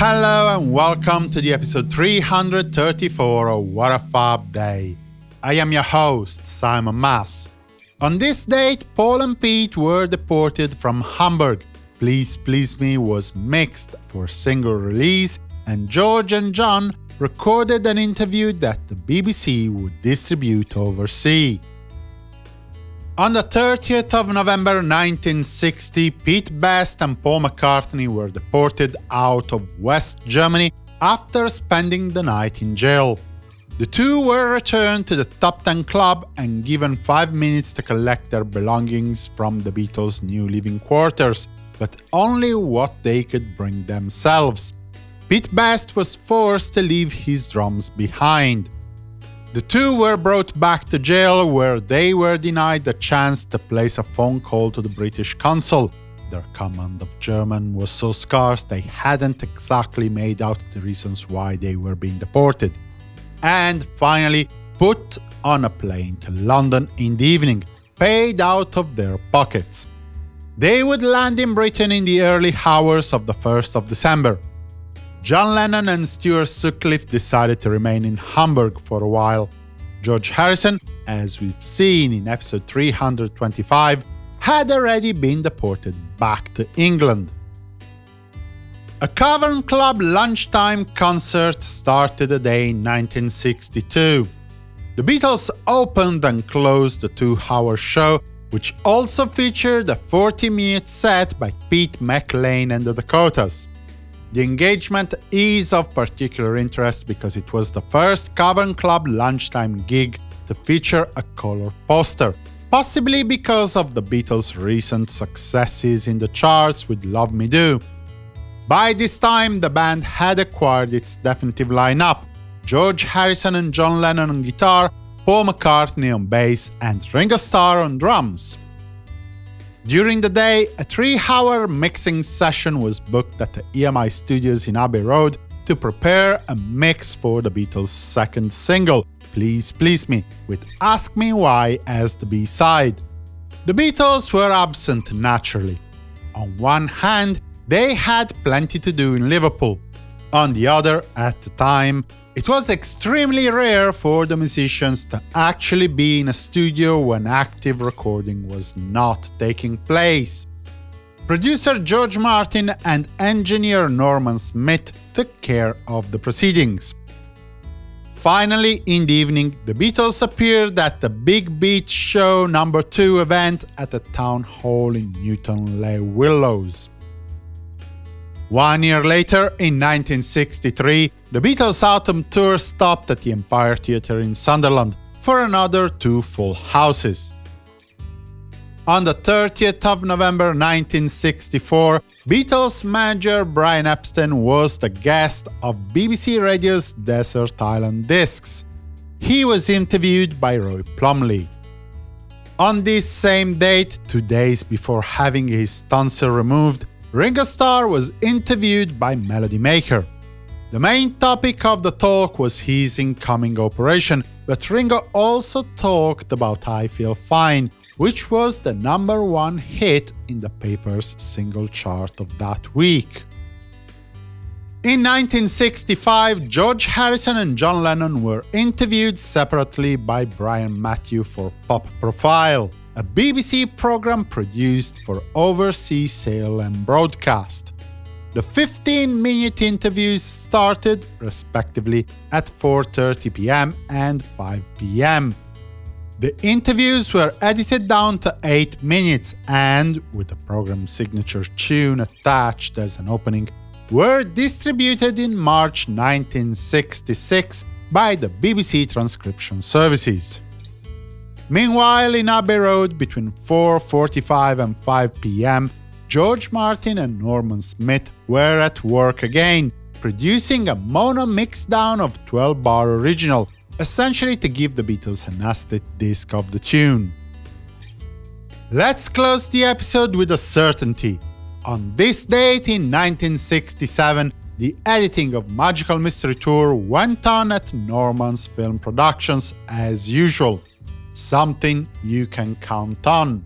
Hello and welcome to the episode 334 of What a Fab Day. I am your host, Simon Mas. On this date, Paul and Pete were deported from Hamburg. Please Please Me was mixed for single release, and George and John recorded an interview that the BBC would distribute overseas. On the 30th of November 1960, Pete Best and Paul McCartney were deported out of West Germany after spending the night in jail. The two were returned to the Top Ten Club and given five minutes to collect their belongings from the Beatles' new living quarters, but only what they could bring themselves. Pete Best was forced to leave his drums behind. The two were brought back to jail, where they were denied the chance to place a phone call to the British consul. Their command of German was so scarce they hadn't exactly made out the reasons why they were being deported. And finally, put on a plane to London in the evening, paid out of their pockets. They would land in Britain in the early hours of the 1st of December. John Lennon and Stuart Sutcliffe decided to remain in Hamburg for a while. George Harrison, as we've seen in episode 325, had already been deported back to England. A Cavern Club lunchtime concert started the day in 1962. The Beatles opened and closed the two-hour show, which also featured a 40-minute set by Pete McLean and the Dakotas. The engagement is of particular interest because it was the first Cavern Club lunchtime gig to feature a color poster, possibly because of the Beatles' recent successes in the charts with Love Me Do. By this time, the band had acquired its definitive lineup George Harrison and John Lennon on guitar, Paul McCartney on bass, and Ringo Starr on drums. During the day, a three-hour mixing session was booked at the EMI Studios in Abbey Road to prepare a mix for the Beatles' second single, Please Please Me, with Ask Me Why as the B-side. The Beatles were absent naturally. On one hand, they had plenty to do in Liverpool. On the other, at the time, it was extremely rare for the musicians to actually be in a studio when active recording was not taking place. Producer George Martin and engineer Norman Smith took care of the proceedings. Finally, in the evening, the Beatles appeared at the Big Beat Show number 2 event at the Town Hall in Newton Le Willows. One year later, in 1963, the Beatles' autumn tour stopped at the Empire Theatre in Sunderland for another two full houses. On the 30th of November 1964, Beatles manager Brian Epstein was the guest of BBC Radio's Desert Island Discs. He was interviewed by Roy Plomley. On this same date, two days before having his tonsil removed, Ringo Starr was interviewed by Melody Maker. The main topic of the talk was his incoming operation, but Ringo also talked about I Feel Fine, which was the number one hit in the paper's single chart of that week. In 1965, George Harrison and John Lennon were interviewed separately by Brian Matthew for Pop Profile a BBC program produced for overseas sale and broadcast. The 15-minute interviews started, respectively, at 4.30 pm and 5 pm. The interviews were edited down to 8 minutes and, with the program's signature tune attached as an opening, were distributed in March 1966 by the BBC Transcription Services. Meanwhile, in Abbey Road, between 4.45 and 5 pm, George Martin and Norman Smith were at work again, producing a mono mixdown of 12-bar original, essentially to give the Beatles an acetate disc of the tune. Let's close the episode with a certainty. On this date in 1967, the editing of Magical Mystery Tour went on at Norman's Film Productions as usual something you can count on.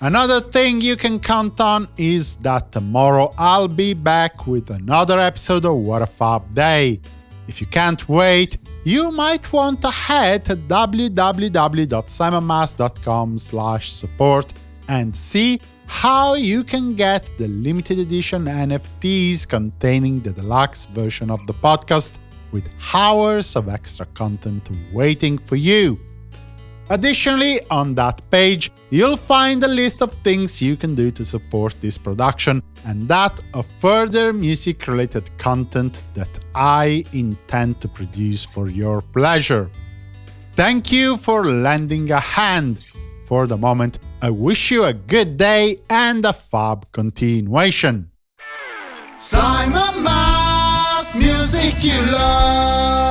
Another thing you can count on is that tomorrow I'll be back with another episode of What a Fab Day. If you can't wait, you might want to head to www.simonmas.com support and see how you can get the limited edition NFTs containing the deluxe version of the podcast with hours of extra content waiting for you. Additionally, on that page, you'll find a list of things you can do to support this production, and that of further music-related content that I intend to produce for your pleasure. Thank you for lending a hand. For the moment, I wish you a good day and a fab continuation. Simon Mas, music you love.